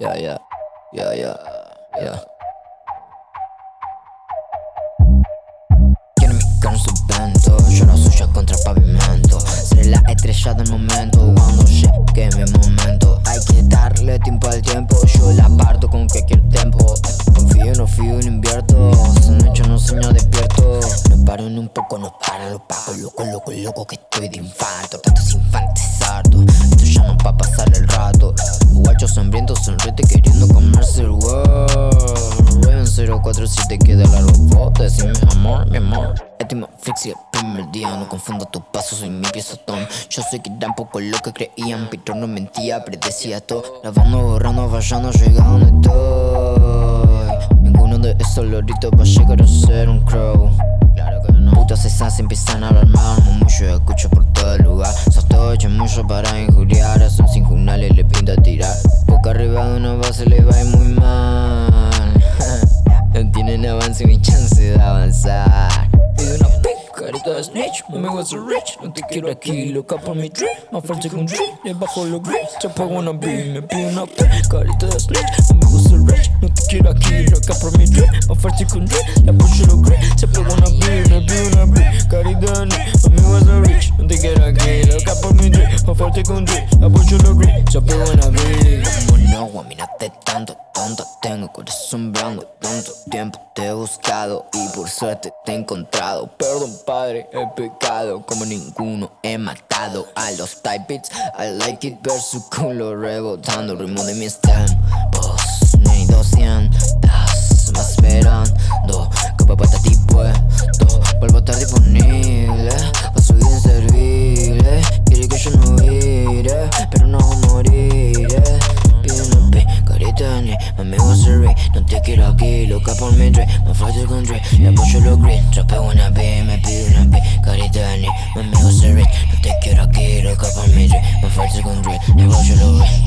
Yeah, yeah, yeah, yeah, yeah. Tiene mi en su vento, la suya contra el pavimento. Seré la estrella del momento cuando llegue mi momento. Hay que darle tiempo al tiempo, yo la parto con cualquier tiempo. Confío, no fío, no invierto. Esa noche no sueño despierto. No paro un poco, no para, lo pago. Loco, loco, loco que estoy de infarto. Tantos infantes hartos, Raven 047 queda largo sin mi amor, mi amor. Estimo flexi el primer día, no confundo tus pasos, soy mi piezotón. Yo sé que tampoco lo que creían, pero no mentía, predecía todo. Lavando, borrando, fallando, llegando estoy. Ninguno de esos loritos va a llegar a ser un crow. Claro que no. Putas esas empiezan a hablar mal, mucho escucho por todo el lugar. Sostoche mucho para injuriar, sin junales le pinta tirar. Boca arriba de una base le va a snitch, mami was a rich. No te quiero aquí, loca por mi drip. Más fuerte que un drip, le bajo los grips. Se pago una B, me pido una pic, carita de snitch, was a rich. No te quiero aquí, loca por mi drip. Más fuerte que un le apoyo los grips. Fuerte drip, le apoyo los grips. Se pago una B. Como no, mírate tanto, tonto. Tengo corazón blanco, tanto tiempo te he buscado y por suerte te he encontrado. Perdón, padre, he pecado como ninguno. He matado a los type beats. I like it ver su culo rebotando. El ritmo de mi stem. Vos, ni 200 más esperando. A ray No te quiero aquí, loca por mi drink Me falta con Dre, le apoyo los green Trapeo una B, me pide una P, carita de mami was a ray No te quiero aquí, loca por mi drink Me falta con Dre, le apoyo los green Yeah, yeah